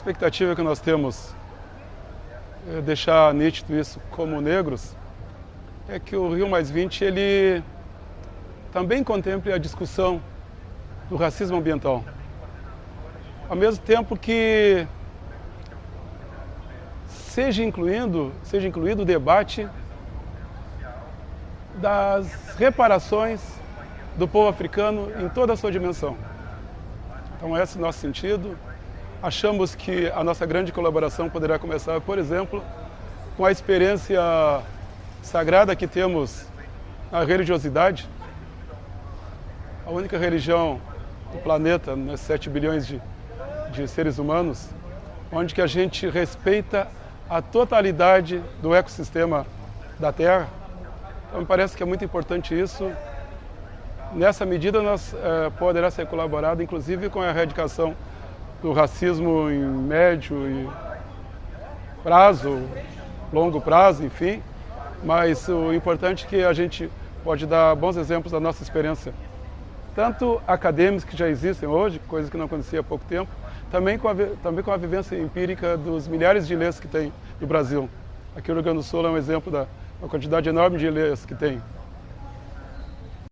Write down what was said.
expectativa que nós temos, é deixar nítido isso como negros, é que o Rio Mais 20 ele também contemple a discussão do racismo ambiental. Ao mesmo tempo que seja incluindo, seja incluído o debate das reparações do povo africano em toda a sua dimensão. Então esse é o nosso sentido. Achamos que a nossa grande colaboração poderá começar, por exemplo, com a experiência sagrada que temos na religiosidade, a única religião do planeta, né, 7 bilhões de, de seres humanos, onde que a gente respeita a totalidade do ecossistema da Terra. Então me parece que é muito importante isso. Nessa medida nós é, poderá ser colaborado, inclusive com a erradicação do racismo em médio e prazo, longo prazo, enfim. Mas o importante é que a gente pode dar bons exemplos da nossa experiência tanto acadêmicos que já existem hoje, coisas que não acontecia há pouco tempo, também com, a, também com a vivência empírica dos milhares de ilhas que tem no Brasil. Aqui o Rio Grande do Sul é um exemplo da quantidade enorme de ilhas que tem.